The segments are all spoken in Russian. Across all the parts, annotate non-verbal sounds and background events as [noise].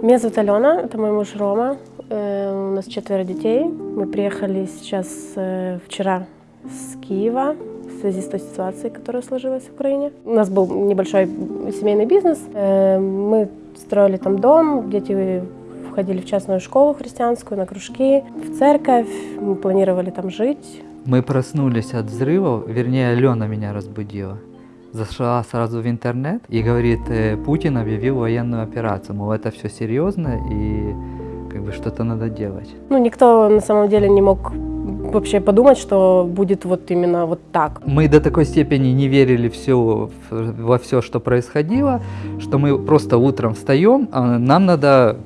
Меня зовут Алена, это мой муж Рома. Э, У нас четверо детей. Мы приехали сейчас э, вчера с Киева в связи с той ситуацией, которая сложилась в Украине. У нас был небольшой семейный бизнес. Э, Мы строили там дом, дети входили в частную школу христианскую, на кружки, в церковь. Мы планировали там жить. Мы проснулись от взрывов, вернее, Алена меня разбудила. Зашла сразу в интернет и говорит, э, Путин объявил военную операцию, мол, это все серьезно и как бы что-то надо делать. Ну, никто на самом деле не мог вообще подумать, что будет вот именно вот так. Мы до такой степени не верили всё в- во все, что происходило, что мы просто утром встаем, а нам надо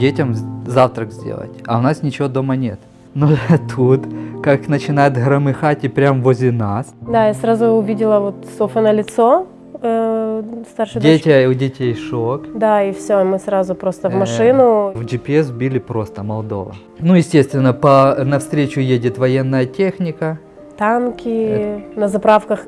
детям завтрак сделать, а у нас ничего дома нет. [laughs] Но тут, как начинает громыхать и прям возле нас, Да, я сразу увидела вот Софа на лицо, э, старшей дочки. дети, у детей шок, Да, и все, мы сразу просто в Э, машину. В GPS били просто Молдова. Ну, естественно, по навстречу едет военная техника, Танки, на заправках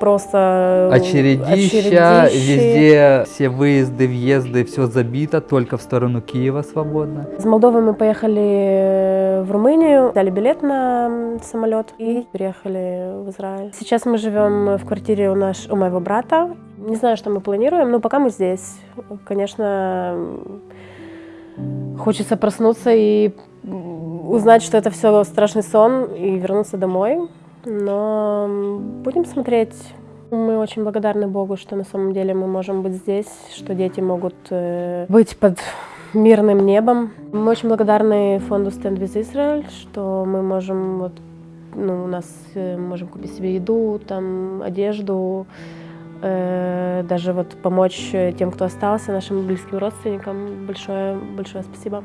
просто очередища, очередищи. везде все выезды, въезды, все забито, только в сторону Киева свободно. С Молдовы мы поехали э, в Румынию, дали билет на самолет и приехали в Израиль. Сейчас мы живем в квартире у, наш, у моего брата. Не знаю, что мы планируем, но пока мы здесь. Конечно, хочется проснуться и узнать, что это все страшный сон и вернуться домой. Но будем смотреть. Мы очень благодарны Богу, что на самом деле мы можем быть здесь, что дети могут э, быть под мирным небом. Мы очень благодарны фонду Stand with Israel, что мы можем вот, ну, у нас э, можем купить себе еду, там одежду, э, даже вот помочь э, тем, кто остался, нашим близким родственникам. Большое, большое спасибо.